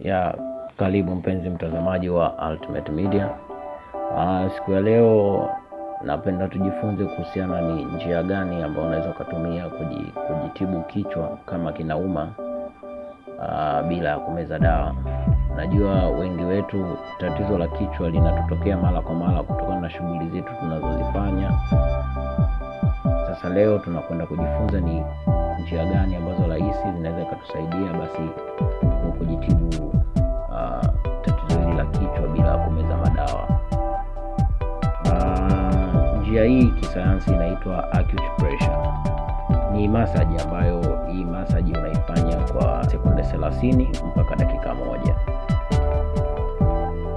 Ya karibu mpenzi mtazamaji wa Ultimate Media. Ah, siku ya leo napenda tujifunze kuhusiana ni njia gani ambayo unaweza ukatumia kujitibu kichwa kama kinauma ah, bila ya kumeza dawa. Najua wengi wetu tatizo la kichwa linatotokea mara kwa mara kutokana na shughuli zetu tunazozifanya. Sasa leo tunakwenda kujifunza ni njia gani ambazo rahisi zinaweza ikatusaidia basi kujitibu uh, tatizo hili la kichwa bila kumeza madawa. Uh, njia hii kisayansi inaitwa. Ni masaji ambayo hii masaji unaifanya kwa sekunde 30 mpaka dakika moja.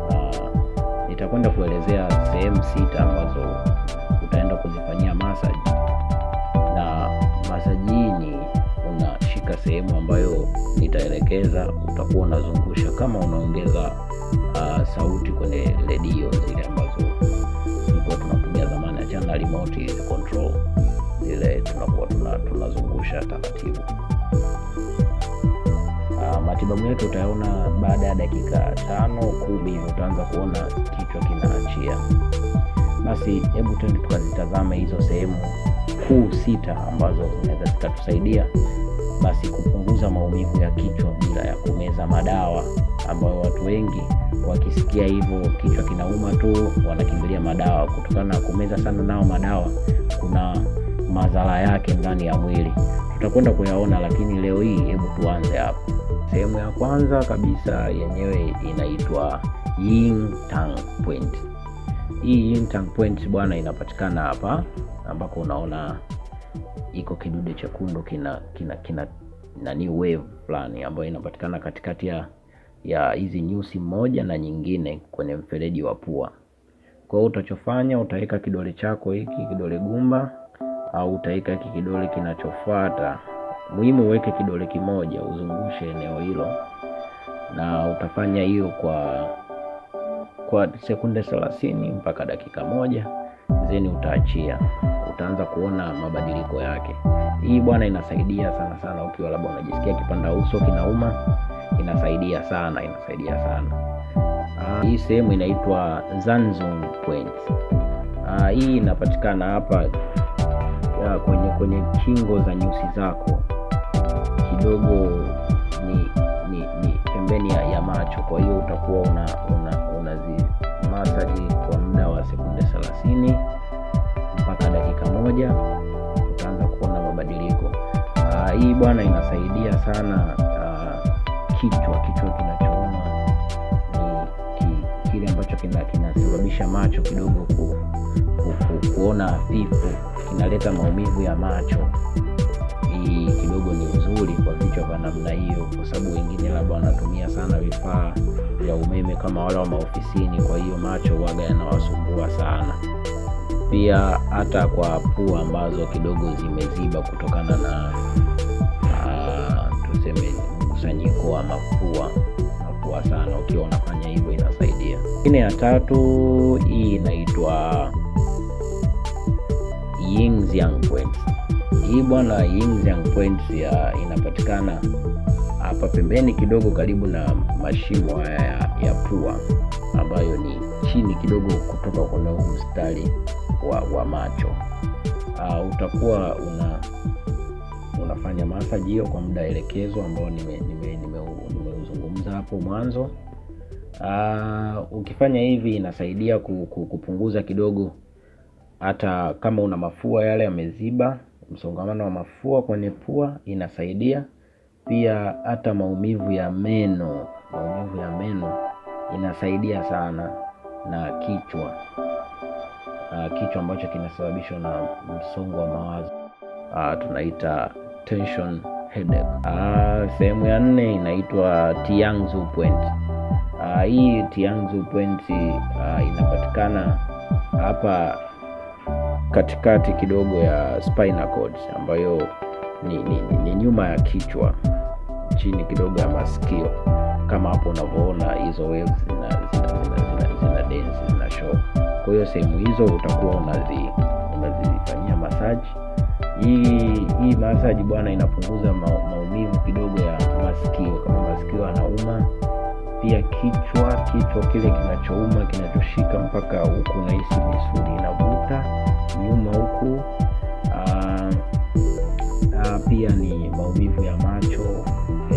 Uh, nitakwenda kuelezea sehemu sita ambazo utaenda kuzifanyia masaji, sehemu ambayo nitaelekeza, utakuwa unazungusha kama unaongeza uh, sauti kwenye redio zile ambazo tulikuwa tunatumia zamani, achana na remote control zile, tunakuwa tuna, tunazungusha taratibu. Uh, matibabu yetu utayaona baada ya dakika tano kumi utaanza kuona kichwa kinaachia. Basi hebu tuende tukazitazame hizo sehemu kuu sita ambazo zinaweza zikatusaidia basi kupunguza maumivu ya kichwa bila ya kumeza madawa, ambayo watu wengi wakisikia hivyo kichwa kinauma tu wanakimbilia madawa. Kutokana na kumeza sana nao madawa, kuna madhara yake ndani ya mwili, tutakwenda kuyaona, lakini leo hii hebu tuanze hapo. Sehemu ya kwanza kabisa yenyewe inaitwa yin tang point. Hii yin tang point bwana, inapatikana hapa ambako unaona iko kidude chekundu kina kina kina nani wave fulani ambayo inapatikana katikati ya ya hizi nyusi moja na nyingine kwenye mfereji wa pua. Kwa hiyo utachofanya utaweka kidole chako hiki kidole gumba, au utaweka hiki kidole kinachofuata. Muhimu uweke kidole kimoja, uzungushe eneo hilo, na utafanya hiyo kwa kwa sekunde thelathini mpaka dakika moja, zeni utaachia utaanza kuona mabadiliko yake. Hii bwana inasaidia sana sana, ukiwa labda unajisikia kipanda uso kinauma, inasaidia sana, inasaidia sana. Aa, hii sehemu inaitwa Zanzung point. Aa, hii inapatikana hapa kwenye kwenye kingo za nyusi zako kidogo, ni ni, ni pembeni ya, ya macho. Kwa hiyo utakuwa una una unazi masaji sekunde thelathini mpaka dakika moja utaanza kuona mabadiliko. Uh, hii bwana inasaidia sana uh, kichwa kichwa kinachouma ni ki, kile ambacho kinasababisha kina macho kidogo ku, ku, ku, kuona hafifu, kinaleta maumivu ya macho. Hii kidogo ni nzuri kwa vichwa vya namna hiyo, kwa sababu wengine labda wanatumia sana vifaa vya umeme kama wale wa maofisini, kwa hiyo macho waga yanawasumbua sana pia hata kwa pua ambazo kidogo zimeziba kutokana na uh, tuseme mkusanyiko wa mapua mapua sana, ukiwa unafanya hivyo inasaidia. Ingine ya tatu hii inaitwa yin. Hii bwana Yinzang Points point ya inapatikana hapa pembeni kidogo karibu na mashimo haya ya, ya pua ambayo ni chini kidogo kutoka kwenye mstari wa, wa macho. Uh, utakuwa una unafanya masaji hiyo kwa muda elekezo ambao nimeuzungumza nime, nime hapo mwanzo. Uh, ukifanya hivi inasaidia kupunguza kidogo, hata kama una mafua yale yameziba, msongamano wa mafua kwenye pua inasaidia pia, hata maumivu ya meno, maumivu ya meno inasaidia sana na kichwa kichwa ambacho kinasababishwa na msongo wa mawazo uh, tunaita tension headache. Uh, sehemu ya nne inaitwa Tianzu point. Uh, hii Tianzu point inapatikana hapa katikati kidogo ya spinal cord ambayo ni, ni, ni, ni nyuma ya kichwa chini kidogo ya masikio kama hapo unavyoona hizo waves zina zina zina zina, zina dance zina show. Kwa hiyo sehemu hizo utakuwa unazi unazifanyia masaji. Hii hii masaji bwana inapunguza ma, maumivu kidogo ya masikio, kama masikio yanauma pia kichwa, kichwa kile kinachouma kinachoshika mpaka huku unahisi misuli inavuta nyuma huku. Uh, uh, pia ni maumivu ya macho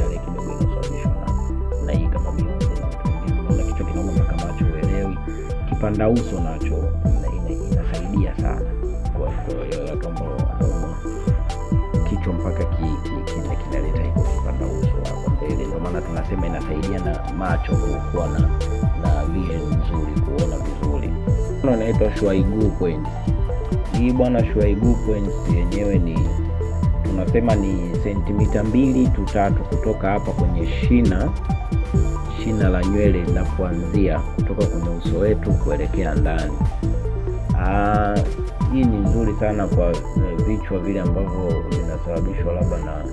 yale kidogo inasababishwa na na hii kama. Unaona kichwa kinauma kama macho uelewi. Kipanda uso nacho ina- ina- inasaidia sana kwa kwa watu kichwa mpaka ki, ki, kina kinaleta hiko kipanda uso hapo mbele. Ndio maana tunasema inasaidia na macho ku- kuwa na na vision nzuri, kuona vizuri. Kuna shwaiguu kwenye. Hii bwana shuaibu points yenyewe ni tunasema ni sentimita mbili tu tatu kutoka hapa kwenye shina shina la nywele na kuanzia kutoka kwenye uso wetu kuelekea ndani. Aa, hii ni nzuri sana kwa eh, vichwa vile ambavyo vinasababishwa labda na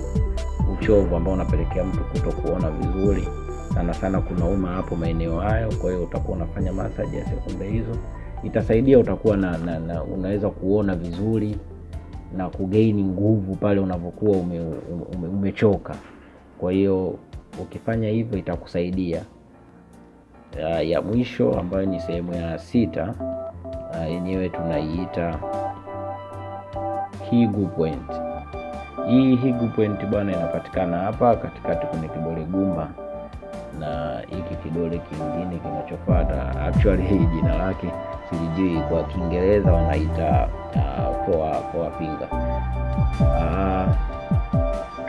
uchovu ambao unapelekea mtu kuto kuona vizuri sana sana, kunauma hapo maeneo hayo. Kwa hiyo utakuwa unafanya massage ya sekunde hizo, itasaidia utakuwa na, na, na unaweza kuona vizuri na kugeini nguvu pale unavyokuwa ume, ume, umechoka. Kwa hiyo ukifanya hivyo itakusaidia. Ya, ya mwisho ambayo ni sehemu ya sita yenyewe tunaiita Higu Point. Hii Higu Point bwana inapatikana hapa katikati kwenye kidole gumba na hiki kidole kingine kinachofuata. Actually hii jina lake silijui, kwa Kiingereza wanaita uh, poa finger. Uh,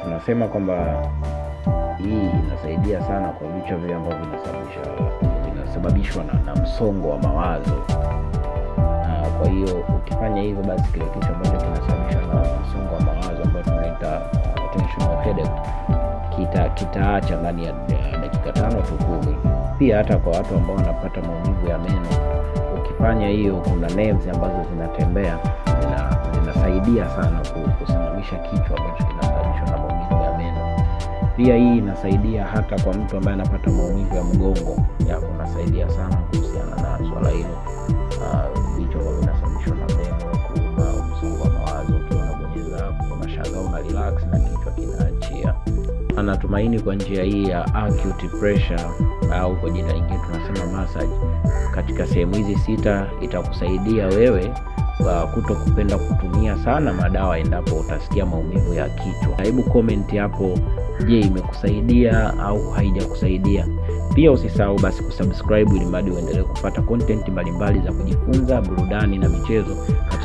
tunasema kwamba hii inasaidia sana kwa vichwa vile ambavyo vinasababisha vinasababishwa na, na msongo wa mawazo. uh, kwa hiyo ukifanya hivyo basi kile kitu ambacho kinasababishwa na msongo wa mawazo ambayo tunaita attentional headache kita kitaacha ndani ya ya dakika tano tu kumi. Pia hata kwa watu ambao wanapata maumivu ya meno, ukifanya hiyo, kuna nerves ambazo zinatembea zina, zinasaidia sana kusimamisha kichwa ambacho kinasababishwa na maumivu ya meno. Pia hii inasaidia hata kwa mtu ambaye anapata maumivu ya mgongo, ya sana kuhusiana na swala hilo. Anatumaini kwa njia hii ya acute pressure au kwa jina lingine tunasema massage, katika sehemu hizi sita itakusaidia wewe uh, kuto kupenda kutumia sana madawa endapo utasikia maumivu ya kichwa. Hebu comment hapo, je, imekusaidia au haijakusaidia? Pia usisahau basi kusubscribe ili mradi uendelee kupata content mbalimbali za kujifunza, burudani na michezo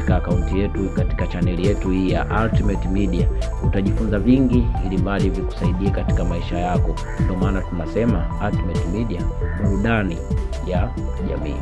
katika akaunti yetu, katika chaneli yetu hii ya Ultimate Media. Utajifunza vingi ili mradi vikusaidie katika maisha yako. Ndio maana tunasema Ultimate Media, burudani ya jamii.